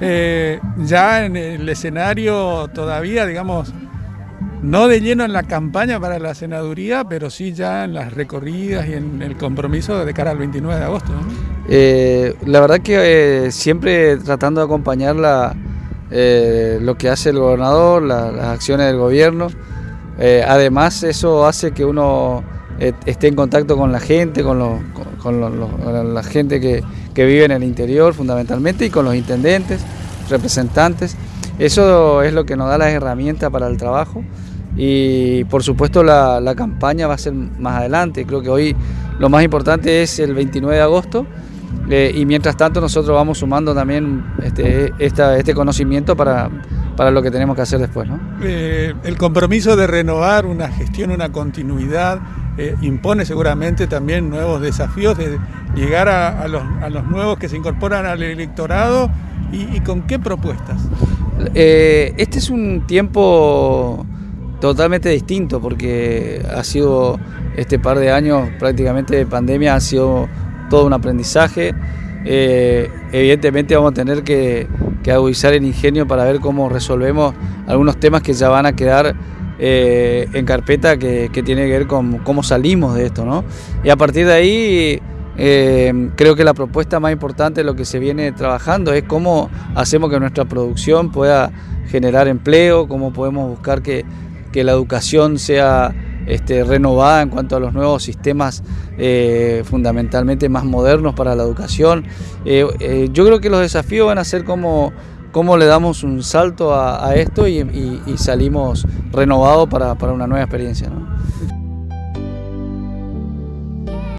eh, ya en el escenario todavía, digamos, no de lleno en la campaña para la senaduría, pero sí ya en las recorridas y en el compromiso de cara al 29 de agosto. Eh, la verdad que eh, siempre tratando de acompañar lo que hace el gobernador, las acciones del gobierno. además eso hace que uno esté en contacto con la gente, con, la gente que, que vive en el interior fundamentalmente y con los intendentes, representantes. Eso es lo que nos da las herramientas para el trabajo y por supuesto la, campaña va a ser más adelante. Creo que hoy lo más importante es el 29 de agosto eh, y mientras tanto nosotros vamos sumando también este, este conocimiento para, para, lo que tenemos que hacer después. Eh, el compromiso de renovar una gestión, una continuidad, eh, impone seguramente también nuevos desafíos de llegar a, los, nuevos que se incorporan al electorado y, con qué propuestas. este es un tiempo totalmente distinto porque ha sido este par de años prácticamente de pandemia, ha sido todo un aprendizaje. Eh, evidentemente vamos a tener que, agudizar el ingenio para ver cómo resolvemos algunos temas que ya van a quedar eh, en carpeta que, tiene que ver con cómo salimos de esto. ¿no? Y a partir de ahí eh, creo que la propuesta más importante lo que se viene trabajando es cómo hacemos que nuestra producción pueda generar empleo, cómo podemos buscar que que la educación sea este, renovada en cuanto a los nuevos sistemas eh, fundamentalmente más modernos para la educación. Eh, eh, yo creo que los desafíos van a ser cómo, cómo le damos un salto a, esto y, salimos renovados para, una nueva experiencia.